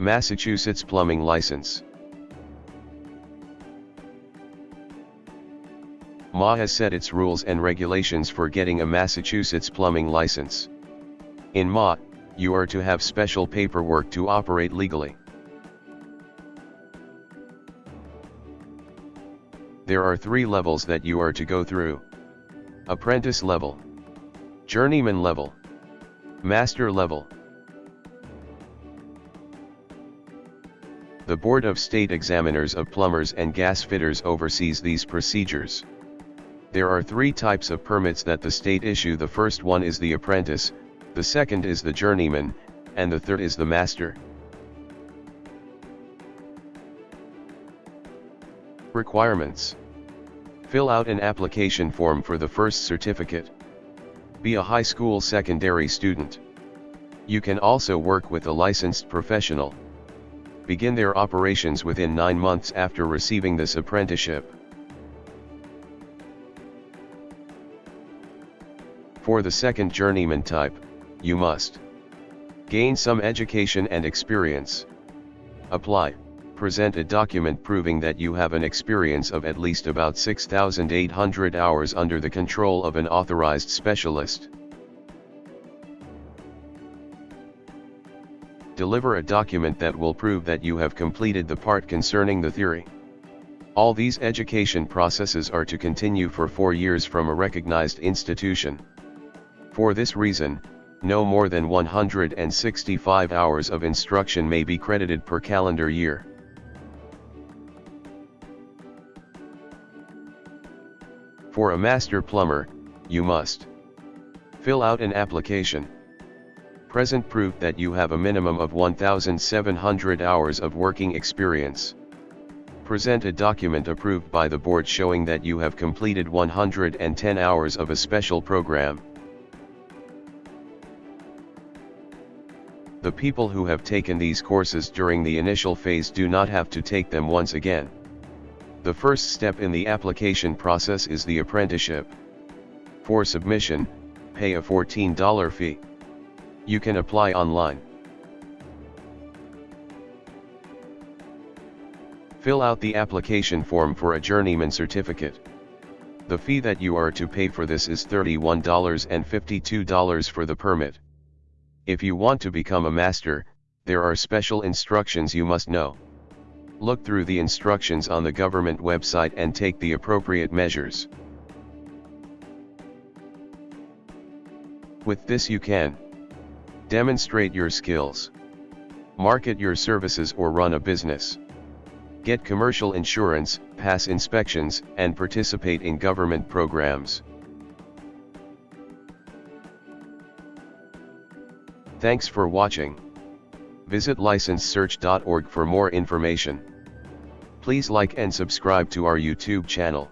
Massachusetts Plumbing License MA has set its rules and regulations for getting a Massachusetts plumbing license. In MA, you are to have special paperwork to operate legally. There are three levels that you are to go through. Apprentice level. Journeyman level. Master level. The Board of State Examiners of Plumbers and Gas Fitters oversees these procedures. There are three types of permits that the state issue the first one is the apprentice, the second is the journeyman, and the third is the master. Requirements Fill out an application form for the first certificate. Be a high school secondary student. You can also work with a licensed professional. Begin their operations within 9 months after receiving this apprenticeship. For the second journeyman type, you must gain some education and experience. Apply, present a document proving that you have an experience of at least about 6,800 hours under the control of an authorized specialist. Deliver a document that will prove that you have completed the part concerning the theory. All these education processes are to continue for four years from a recognized institution. For this reason, no more than 165 hours of instruction may be credited per calendar year. For a master plumber, you must fill out an application. Present proof that you have a minimum of 1,700 hours of working experience. Present a document approved by the board showing that you have completed 110 hours of a special program. The people who have taken these courses during the initial phase do not have to take them once again. The first step in the application process is the apprenticeship. For submission, pay a $14 fee. You can apply online. Fill out the application form for a journeyman certificate. The fee that you are to pay for this is $31.52 for the permit. If you want to become a master, there are special instructions you must know. Look through the instructions on the government website and take the appropriate measures. With this you can demonstrate your skills, market your services or run a business, get commercial insurance, pass inspections, and participate in government programs. Thanks for watching. Visit licensesearch.org for more information. Please like and subscribe to our YouTube channel.